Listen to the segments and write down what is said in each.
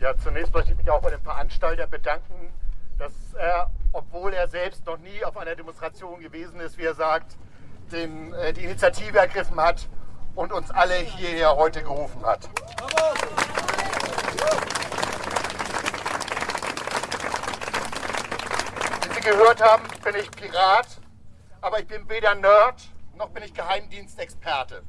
Ja, zunächst möchte ich mich auch bei dem Veranstalter bedanken, dass er, obwohl er selbst noch nie auf einer Demonstration gewesen ist, wie er sagt, den, äh, die Initiative ergriffen hat und uns alle hierher heute gerufen hat. Wie Sie gehört haben, bin ich Pirat, aber ich bin weder Nerd noch bin ich Geheimdienstexperte.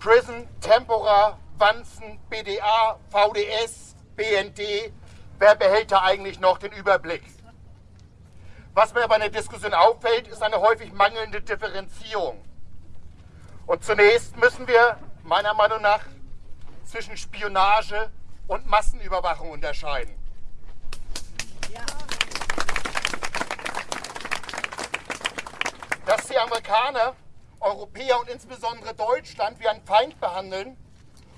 Prison, Tempora, Wanzen, BDA, VDS, BND, wer behält da eigentlich noch den Überblick? Was mir bei der Diskussion auffällt, ist eine häufig mangelnde Differenzierung. Und zunächst müssen wir meiner Meinung nach zwischen Spionage und Massenüberwachung unterscheiden. Dass die Amerikaner, Europäer und insbesondere Deutschland wie ein Feind behandeln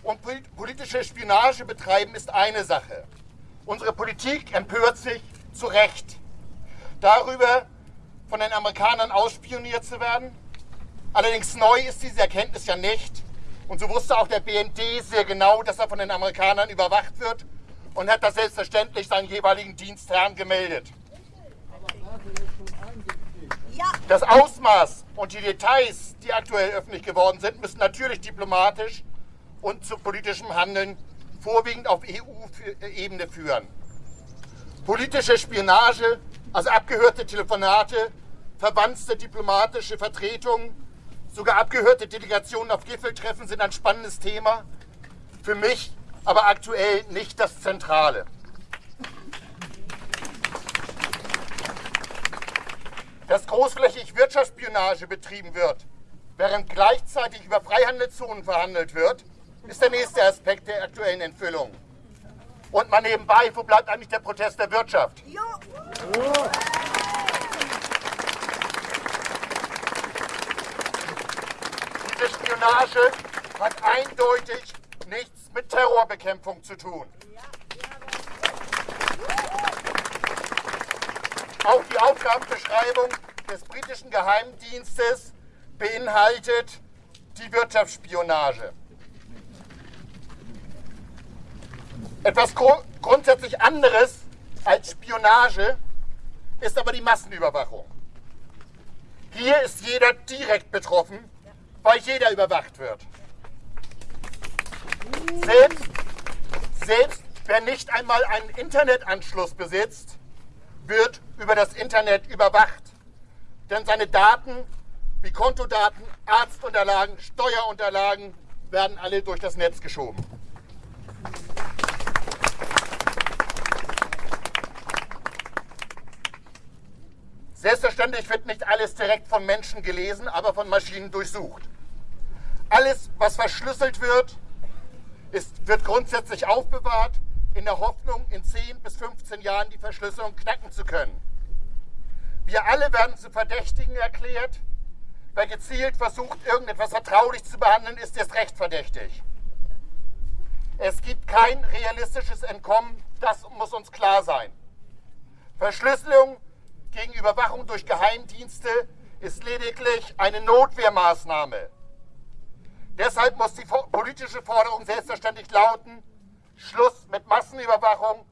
und politische Spionage betreiben, ist eine Sache. Unsere Politik empört sich zu Recht darüber, von den Amerikanern ausspioniert zu werden. Allerdings neu ist diese Erkenntnis ja nicht. Und so wusste auch der BND sehr genau, dass er von den Amerikanern überwacht wird und hat das selbstverständlich seinen jeweiligen Dienstherren gemeldet. Das Ausmaß und die Details, die aktuell öffentlich geworden sind, müssen natürlich diplomatisch und zu politischem Handeln vorwiegend auf EU-Ebene führen. Politische Spionage, also abgehörte Telefonate, verwandte diplomatische Vertretungen, sogar abgehörte Delegationen auf Gipfeltreffen sind ein spannendes Thema. Für mich aber aktuell nicht das Zentrale. dass großflächig Wirtschaftsspionage betrieben wird, während gleichzeitig über Freihandelszonen verhandelt wird, ist der nächste Aspekt der aktuellen Enthüllung. Und mal nebenbei, wo bleibt eigentlich der Protest der Wirtschaft? Ja. Diese Spionage hat eindeutig nichts mit Terrorbekämpfung zu tun. Auch die Aufgabenbeschreibung des britischen Geheimdienstes beinhaltet die Wirtschaftsspionage. Etwas gru grundsätzlich anderes als Spionage ist aber die Massenüberwachung. Hier ist jeder direkt betroffen, weil jeder überwacht wird. Selbst, selbst wer nicht einmal einen Internetanschluss besitzt, wird über das Internet überwacht. Denn seine Daten wie Kontodaten, Arztunterlagen, Steuerunterlagen werden alle durch das Netz geschoben. Selbstverständlich wird nicht alles direkt von Menschen gelesen, aber von Maschinen durchsucht. Alles, was verschlüsselt wird, ist, wird grundsätzlich aufbewahrt in der Hoffnung, in 10 bis 15 Jahren die Verschlüsselung knacken zu können. Wir alle werden zu Verdächtigen erklärt. Wer gezielt versucht, irgendetwas vertraulich zu behandeln, ist erst recht verdächtig. Es gibt kein realistisches Entkommen, das muss uns klar sein. Verschlüsselung gegen Überwachung durch Geheimdienste ist lediglich eine Notwehrmaßnahme. Deshalb muss die politische Forderung selbstverständlich lauten, Schluss mit Massenüberwachung,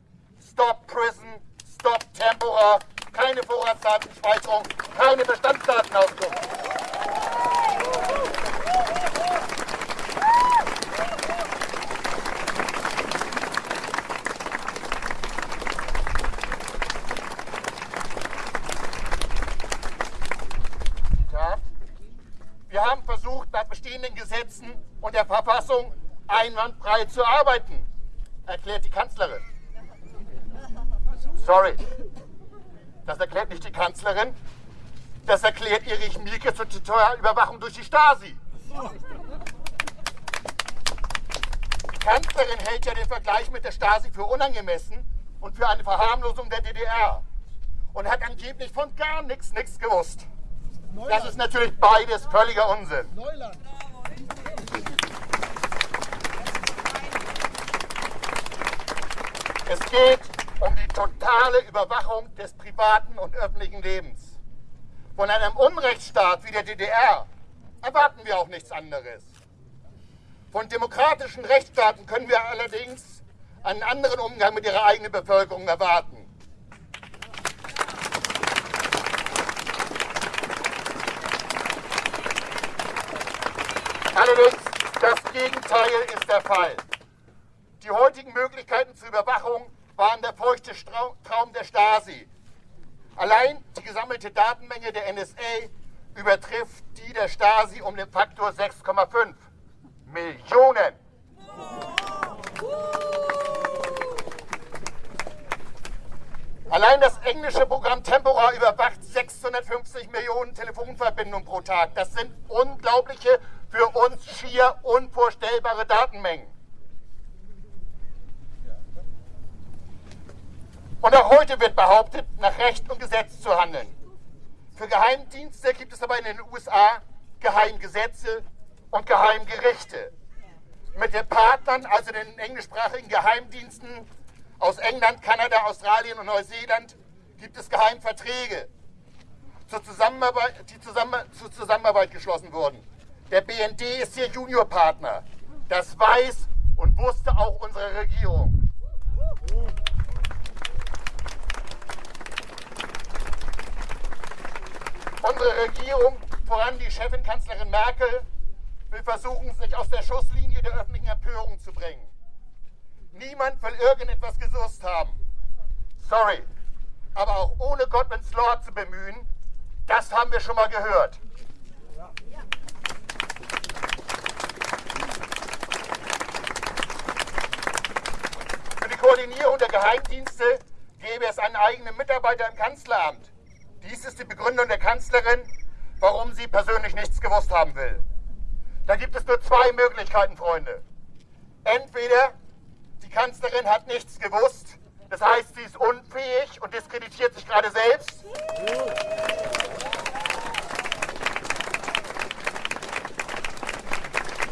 Stop Prison, Stop Tempora, keine Vorratsdatenspeicherung, keine Bestandsdatenauskunft. Wir haben versucht, nach bestehenden Gesetzen und der Verfassung einwandfrei zu arbeiten erklärt die Kanzlerin. Sorry. Das erklärt nicht die Kanzlerin. Das erklärt Erich Mielke zur Überwachung durch die Stasi. Die Kanzlerin hält ja den Vergleich mit der Stasi für unangemessen und für eine Verharmlosung der DDR. Und hat angeblich von gar nichts nichts gewusst. Das ist natürlich beides völliger Unsinn. Neuland. Es geht um die totale Überwachung des privaten und öffentlichen Lebens. Von einem Unrechtsstaat wie der DDR erwarten wir auch nichts anderes. Von demokratischen Rechtsstaaten können wir allerdings einen anderen Umgang mit ihrer eigenen Bevölkerung erwarten. Allerdings, das Gegenteil ist der Fall. Die heutigen Möglichkeiten zur Überwachung waren der feuchte Traum der Stasi. Allein die gesammelte Datenmenge der NSA übertrifft die der Stasi um den Faktor 6,5 Millionen. Allein das englische Programm Tempora überwacht 650 Millionen Telefonverbindungen pro Tag. Das sind unglaubliche, für uns schier unvorstellbare Datenmengen. Und auch heute wird behauptet, nach Recht und Gesetz zu handeln. Für Geheimdienste gibt es aber in den USA Geheimgesetze und Geheimgerichte. Mit den Partnern, also den englischsprachigen Geheimdiensten aus England, Kanada, Australien und Neuseeland, gibt es Geheimverträge, zur Zusammenarbeit, die zusammen, zur Zusammenarbeit geschlossen wurden. Der BND ist hier Juniorpartner. Das weiß und wusste auch unsere Regierung. Unsere Regierung, voran die Chefin Kanzlerin Merkel, will versuchen, sich aus der Schusslinie der öffentlichen Empörung zu bringen. Niemand will irgendetwas gesucht haben. Sorry. Aber auch ohne Godwins Law zu bemühen, das haben wir schon mal gehört. Für die Koordinierung der Geheimdienste gäbe es einen eigenen Mitarbeiter im Kanzleramt. Dies ist die Begründung der Kanzlerin, warum sie persönlich nichts gewusst haben will. Da gibt es nur zwei Möglichkeiten, Freunde. Entweder die Kanzlerin hat nichts gewusst, das heißt, sie ist unfähig und diskreditiert sich gerade selbst.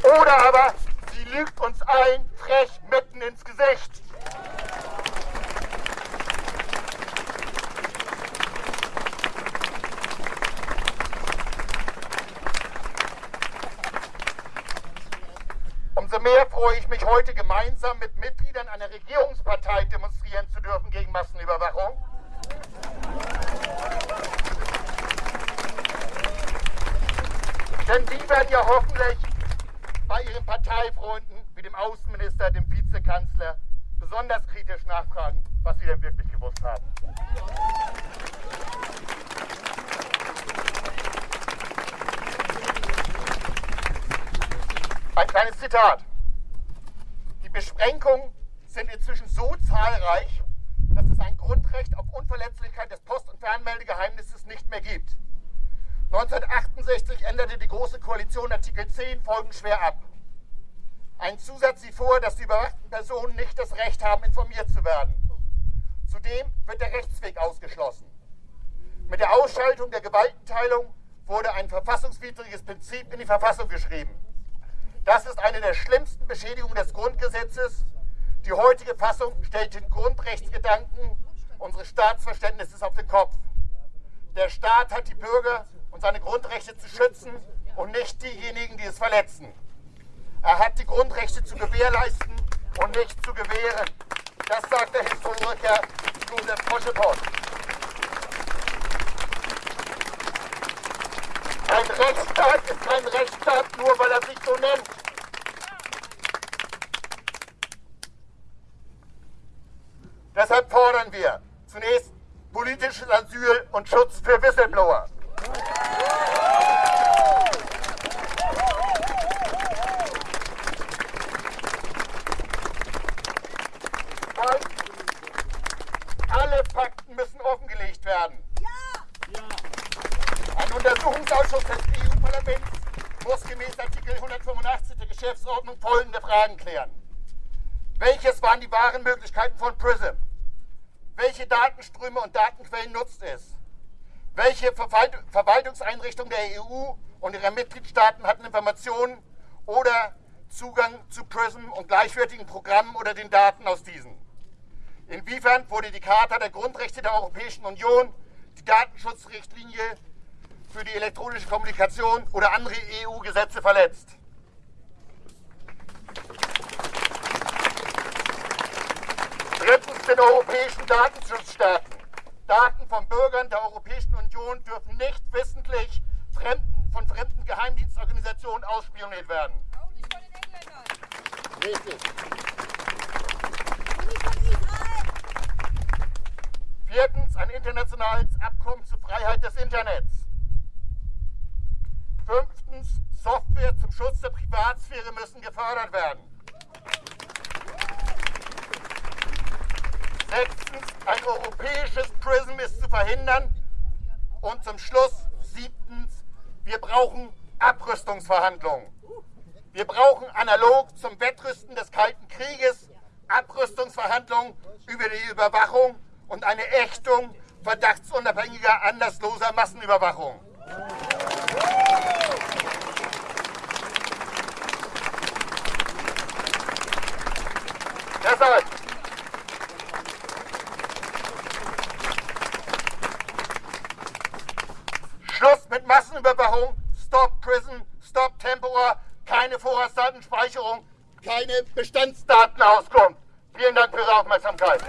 Oder aber sie lügt uns allen frech mitten ins Gesicht. Mehr freue ich mich heute gemeinsam mit Mitgliedern einer Regierungspartei demonstrieren zu dürfen gegen Massenüberwachung. Denn die werden ja hoffentlich bei ihren Parteifreunden wie dem Außenminister, dem Vizekanzler besonders kritisch nachfragen, was sie denn wirklich gewusst haben. Ein kleines Zitat. Beschränkungen sind inzwischen so zahlreich, dass es ein Grundrecht auf Unverletzlichkeit des Post- und Fernmeldegeheimnisses nicht mehr gibt. 1968 änderte die Große Koalition Artikel 10 folgenschwer ab. Ein Zusatz sieht vor, dass die überwachten Personen nicht das Recht haben, informiert zu werden. Zudem wird der Rechtsweg ausgeschlossen. Mit der Ausschaltung der Gewaltenteilung wurde ein verfassungswidriges Prinzip in die Verfassung geschrieben. Das ist eine der schlimmsten Beschädigungen des Grundgesetzes. Die heutige Fassung stellt den Grundrechtsgedanken unseres Staatsverständnisses auf den Kopf. Der Staat hat die Bürger und seine Grundrechte zu schützen und nicht diejenigen, die es verletzen. Er hat die Grundrechte zu gewährleisten und nicht zu gewähren. Das sagt der Historiker Josef Poschepot. Ein Rechtsstaat ist kein Rechtsstaat nur, weil er sich so nennt. Deshalb fordern wir zunächst politisches Asyl und Schutz für Whistleblower. Alle Fakten müssen offengelegt werden. Ein Untersuchungsausschuss des EU-Parlaments muss gemäß Artikel 185 der Geschäftsordnung folgende Fragen klären. Welches waren die wahren Möglichkeiten von PRISM? Welche Datenströme und Datenquellen nutzt es? Welche Verwaltungseinrichtungen der EU und ihrer Mitgliedstaaten hatten Informationen oder Zugang zu PRISM und gleichwertigen Programmen oder den Daten aus diesen? Inwiefern wurde die Charta der Grundrechte der Europäischen Union, die Datenschutzrichtlinie für die elektronische Kommunikation oder andere EU-Gesetze verletzt? Den europäischen Datenschutzstaaten. Daten von Bürgern der Europäischen Union dürfen nicht wissentlich fremden, von fremden Geheimdienstorganisationen ausspioniert werden. Auch nicht von den Engländern. Richtig. Und nicht von Israel. Viertens, ein internationales Abkommen zur Freiheit des Internets. Fünftens, Software zum Schutz der Privatsphäre müssen gefördert werden. Sechstens, ein europäisches PRISM ist zu verhindern. Und zum Schluss, siebtens, wir brauchen Abrüstungsverhandlungen. Wir brauchen analog zum Wettrüsten des Kalten Krieges Abrüstungsverhandlungen über die Überwachung und eine Ächtung verdachtsunabhängiger, anlassloser Massenüberwachung. Deshalb Schluss mit Massenüberwachung, Stop Prison, Stop Temporar, keine Vorratsdatenspeicherung, keine Bestandsdatenauskunft. Vielen Dank für Ihre Aufmerksamkeit.